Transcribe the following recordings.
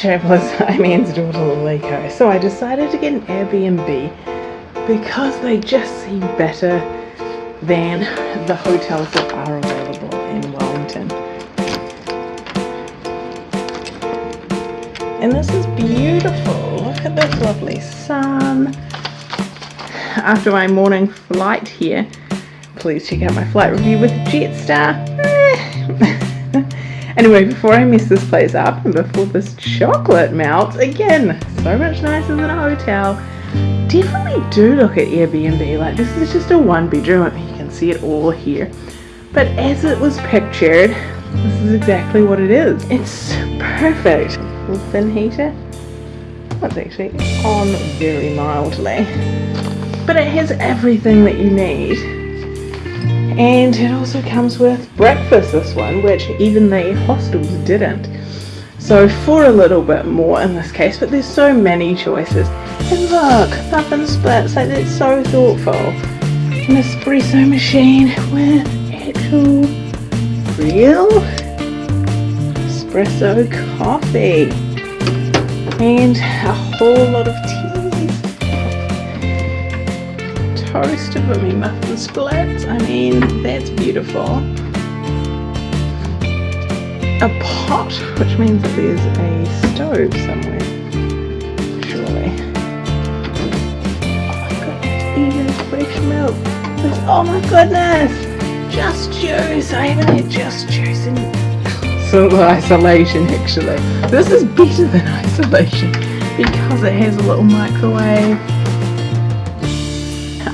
Travelers, I'm Anne's daughter Liko. So I decided to get an Airbnb because they just seem better than the hotels that are available in Wellington. And this is beautiful. Look at this lovely sun. After my morning flight here, please check out my flight review with Jetstar. Eh. anyway, before I mess this place up and before this chocolate melts, again, so much nicer than a hotel, definitely do look at Airbnb. Like, this is just a one bedroom. You can see it all here. But as it was pictured, this is exactly what it is. It's perfect. Little fin heater. That's actually on very mildly. But it has everything that you need and it also comes with breakfast this one which even the hostels didn't. So for a little bit more in this case but there's so many choices. And look muffin splits like that's so thoughtful. An espresso machine with actual real espresso coffee. And a whole lot of tea toasted with me muffin splits. I mean, that's beautiful. A pot, which means that there's a stove somewhere. Surely. Oh my goodness, even fresh milk. There's, oh my goodness! Just juice. I haven't had just juice in so isolation actually. This is better than isolation because it has a little microwave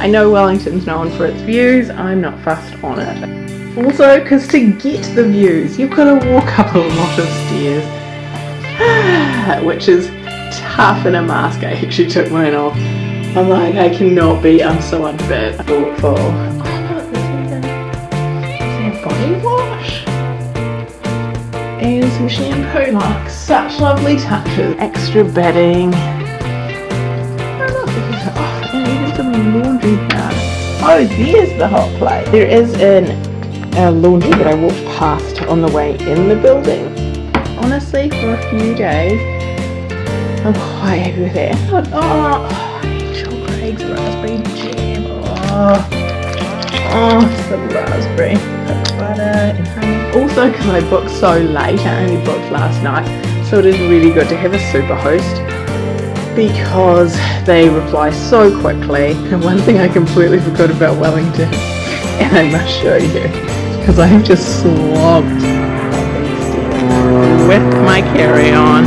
I know Wellington's known for its views, I'm not fussed on it. Also, because to get the views, you've got to walk up a lot of stairs, which is tough in a mask. I actually took mine off. I'm like, I cannot be, I'm so unfit. Thoughtful. Oh body wash. And some shampoo, like such lovely touches. Extra bedding. Powder. Oh, there's the hot plate. There is an a laundry that I walked past on the way in the building. Honestly, for a few days, I'm quite happy with it. Oh, oh Angel Craig's raspberry jam. Oh, oh some raspberry butter and honey. Also, because I booked so late, I only booked last night, so it is really good to have a super host because they reply so quickly. And one thing I completely forgot about Wellington, and I must show you, because I have just slogged with my carry-on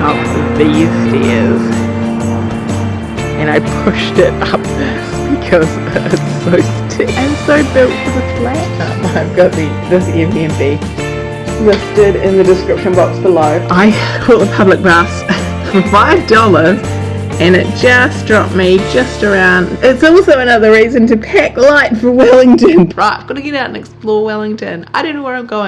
up these stairs. And I pushed it up because it's so stiff and so built for the flat. I've got the this Airbnb listed in the description box below. I call the public bus for five dollars and it just dropped me just around. It's also another reason to pack light for Wellington. Right gotta get out and explore Wellington. I don't know where I'm going